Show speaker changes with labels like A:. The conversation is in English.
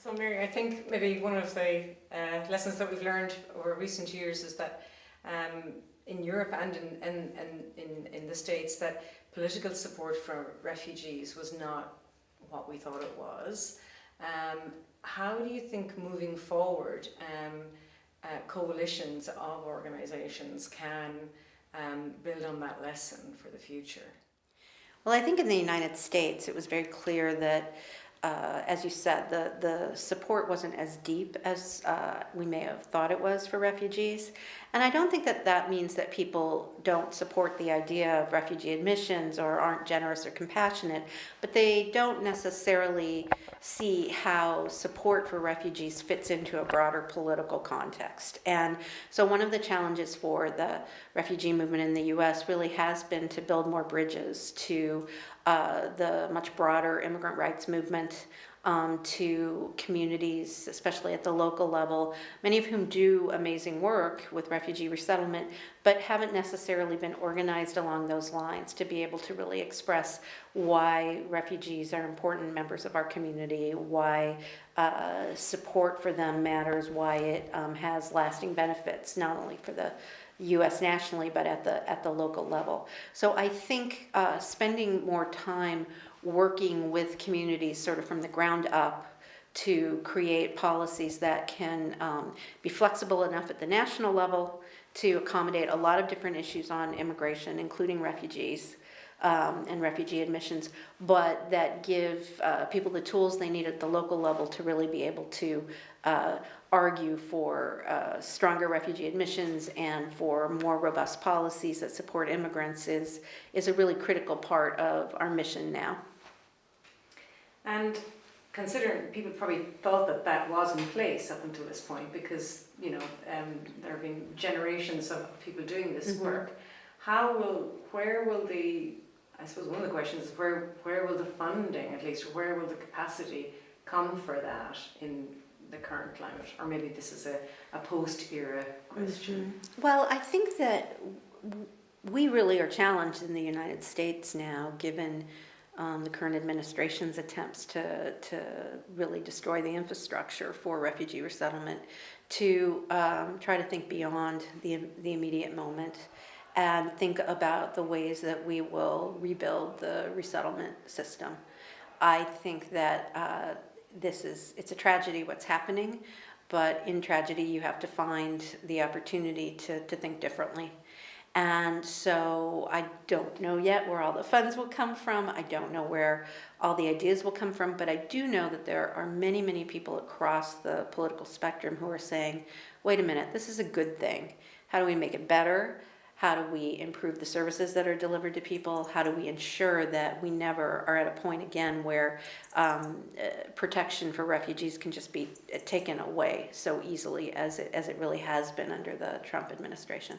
A: So Mary, I think maybe one of the uh, lessons that we've learned over recent years is that um, in Europe and in, in, in, in, the States that political support for refugees was not what we thought it was. Um, how do you think moving forward um, uh, coalitions of organisations can um, build on that lesson for the future?
B: Well, I think in the United States it was very clear that uh, as you said, the, the support wasn't as deep as uh, we may have thought it was for refugees. And I don't think that that means that people don't support the idea of refugee admissions or aren't generous or compassionate, but they don't necessarily see how support for refugees fits into a broader political context. And so one of the challenges for the refugee movement in the US really has been to build more bridges to uh, the much broader immigrant rights movement um, to communities, especially at the local level, many of whom do amazing work with refugee resettlement, but haven't necessarily been organized along those lines to be able to really express why refugees are important members of our community, why uh, support for them matters, why it um, has lasting benefits, not only for the U.S. nationally, but at the at the local level. So I think uh, spending more time working with communities, sort of from the ground up, to create policies that can um, be flexible enough at the national level to accommodate a lot of different issues on immigration, including refugees, um, and refugee admissions, but that give uh, people the tools they need at the local level to really be able to uh, argue for uh, stronger refugee admissions and for more robust policies that support immigrants is, is a really critical part of our mission now.
A: And considering people probably thought that that was in place up until this point because, you know, um, there have been generations of people doing this mm -hmm. work, how will, where will the I suppose one of the questions is where, where will the funding, at least, where will the capacity come for that in the current climate? Or maybe this is a, a post-era question. Mm
B: -hmm. Well, I think that we really are challenged in the United States now, given um, the current administration's attempts to, to really destroy the infrastructure for refugee resettlement, to um, try to think beyond the, the immediate moment and think about the ways that we will rebuild the resettlement system. I think that uh, this is, it's a tragedy what's happening, but in tragedy you have to find the opportunity to, to think differently. And so I don't know yet where all the funds will come from. I don't know where all the ideas will come from, but I do know that there are many, many people across the political spectrum who are saying, wait a minute, this is a good thing. How do we make it better? How do we improve the services that are delivered to people? How do we ensure that we never are at a point again where um, uh, protection for refugees can just be taken away so easily as it, as it really has been under the Trump administration?